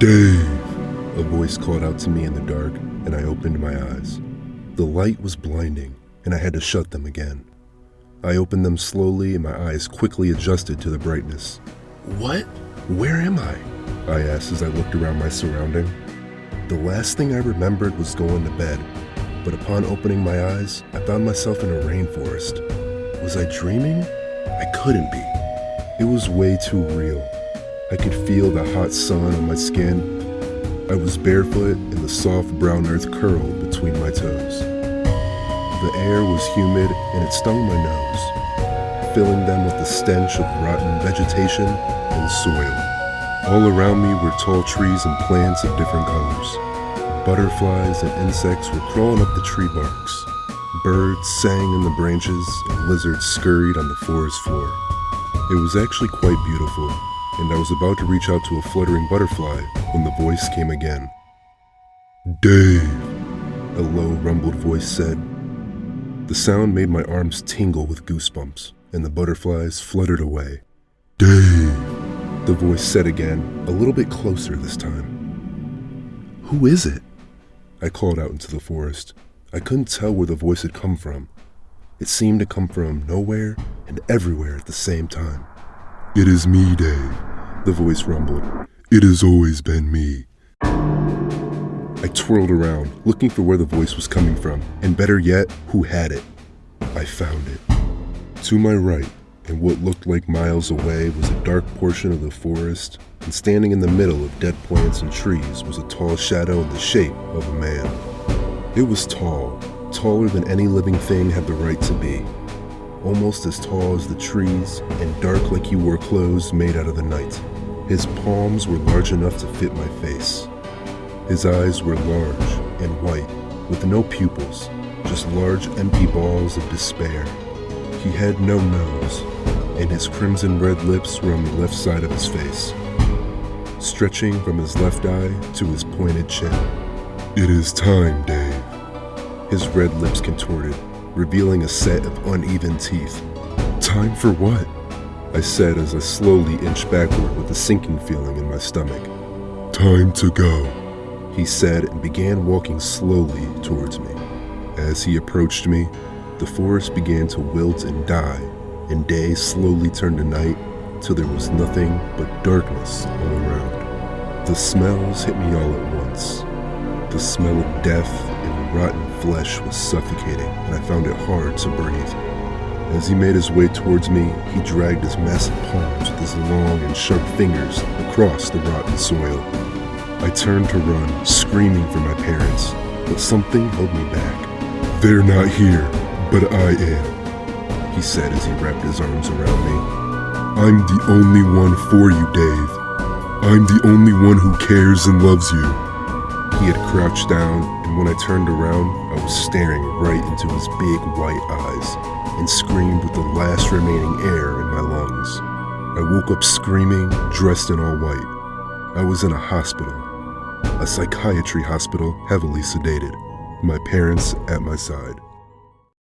Dave! A voice called out to me in the dark, and I opened my eyes. The light was blinding, and I had to shut them again. I opened them slowly, and my eyes quickly adjusted to the brightness. What? Where am I? I asked as I looked around my surrounding. The last thing I remembered was going to bed, but upon opening my eyes, I found myself in a rainforest. Was I dreaming? I couldn't be. It was way too real. I could feel the hot sun on my skin. I was barefoot and the soft brown earth curled between my toes. The air was humid and it stung my nose, filling them with the stench of rotten vegetation and soil. All around me were tall trees and plants of different colors. Butterflies and insects were crawling up the tree barks. Birds sang in the branches and lizards scurried on the forest floor. It was actually quite beautiful, and I was about to reach out to a fluttering butterfly when the voice came again. Dave, a low, rumbled voice said. The sound made my arms tingle with goosebumps, and the butterflies fluttered away. Dave, the voice said again, a little bit closer this time. Who is it? I called out into the forest. I couldn't tell where the voice had come from. It seemed to come from nowhere and everywhere at the same time. It is me, Dave, the voice rumbled. It has always been me. I twirled around, looking for where the voice was coming from, and better yet, who had it. I found it. To my right, and what looked like miles away, was a dark portion of the forest, and standing in the middle of dead plants and trees was a tall shadow in the shape of a man. It was tall, taller than any living thing had the right to be, almost as tall as the trees, and dark like he wore clothes made out of the night. His palms were large enough to fit my face. His eyes were large and white, with no pupils, just large empty balls of despair. He had no nose, and his crimson red lips were on the left side of his face, stretching from his left eye to his pointed chin. It is time, Dave. His red lips contorted, revealing a set of uneven teeth. Time for what? I said as I slowly inched backward with a sinking feeling in my stomach. Time to go he said and began walking slowly towards me. As he approached me, the forest began to wilt and die, and day slowly turned to night till there was nothing but darkness all around. The smells hit me all at once. The smell of death rotten flesh was suffocating, and I found it hard to breathe. As he made his way towards me, he dragged his massive palms with his long and sharp fingers across the rotten soil. I turned to run, screaming for my parents, but something held me back. They're not here, but I am, he said as he wrapped his arms around me. I'm the only one for you, Dave. I'm the only one who cares and loves you. Had crouched down, and when I turned around, I was staring right into his big white eyes and screamed with the last remaining air in my lungs. I woke up screaming, dressed in all white. I was in a hospital, a psychiatry hospital heavily sedated, my parents at my side.